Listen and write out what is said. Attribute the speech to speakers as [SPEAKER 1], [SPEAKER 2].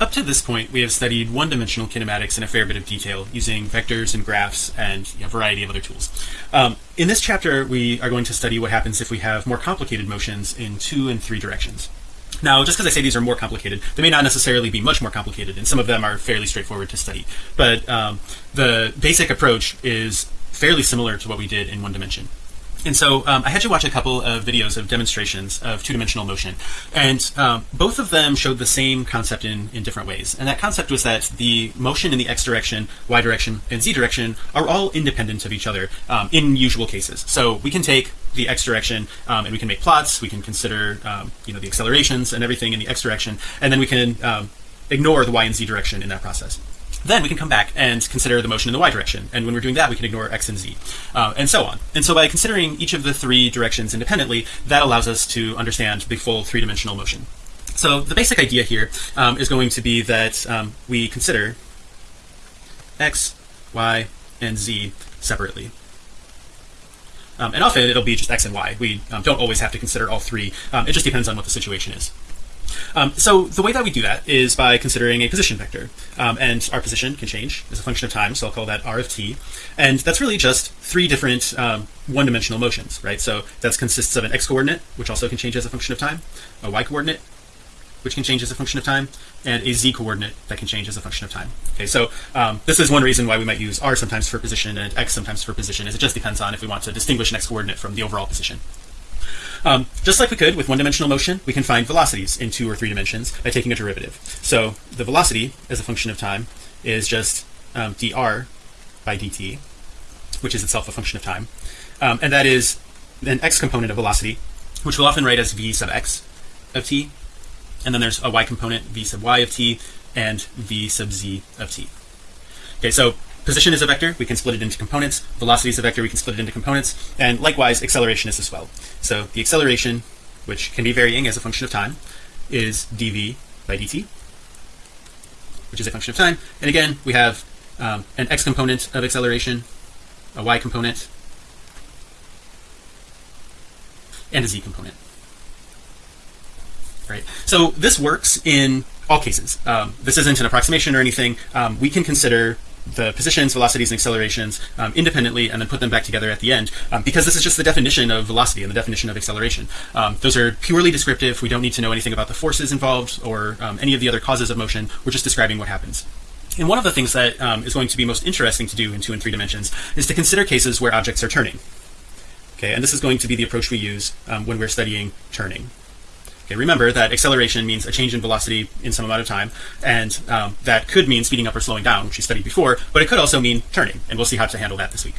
[SPEAKER 1] up to this point, we have studied one-dimensional kinematics in a fair bit of detail using vectors and graphs and a variety of other tools. Um, in this chapter, we are going to study what happens if we have more complicated motions in two and three directions. Now, just because I say these are more complicated, they may not necessarily be much more complicated, and some of them are fairly straightforward to study. But um, the basic approach is fairly similar to what we did in one dimension. And so um, I had you watch a couple of videos of demonstrations of two-dimensional motion. And um, both of them showed the same concept in in different ways. And that concept was that the motion in the x direction y direction and z direction are all independent of each other um, in usual cases. So we can take the x direction um, and we can make plots. We can consider um, you know the accelerations and everything in the x direction. And then we can um, ignore the y and z direction in that process then we can come back and consider the motion in the y direction. And when we're doing that we can ignore x and z uh, and so on. And so by considering each of the three directions independently that allows us to understand the full three-dimensional motion. So the basic idea here um, is going to be that um, we consider x y and z separately. Um, and often it'll be just x and y. We um, don't always have to consider all three. Um, it just depends on what the situation is um, so the way that we do that is by considering a position vector. Um, and our position can change. As a function of time so I'll call that r of t. And that's really just three different um, one-dimensional motions right? So that consists of an x coordinate which also can change as a function of time a y coordinate which can change as a function of time and a z coordinate that can change as a function of time okay? So um, this is one reason why we might use r sometimes for position and x sometimes for position is it just depends on if we want to distinguish an x coordinate from the overall position um, just like we could with one-dimensional motion we can find velocities in two or three dimensions by taking a derivative. So the velocity as a function of time is just um, dr by dt which is itself a function of time. Um, and that is an x component of velocity which we'll often write as v sub x of t. And then there's a y component v sub y of t and v sub z of t. Okay so position is a vector we can split it into components. Velocity is a vector we can split it into components. And likewise acceleration is as well. So the acceleration which can be varying as a function of time is dv by dt which is a function of time. And again we have um, an x component of acceleration a y component and a z component. Right? So this works in all cases. Um, this isn't an approximation or anything. Um, we can consider the positions velocities and accelerations um, independently and then put them back together at the end um, because this is just the definition of velocity and the definition of acceleration. Um, those are purely descriptive. We don't need to know anything about the forces involved or um, any of the other causes of motion. We're just describing what happens. And one of the things that um, is going to be most interesting to do in two and three dimensions is to consider cases where objects are turning. Okay and this is going to be the approach we use um, when we're studying turning Okay, remember that acceleration means a change in velocity in some amount of time and um, that could mean speeding up or slowing down which we studied before but it could also mean turning and we'll see how to handle that this week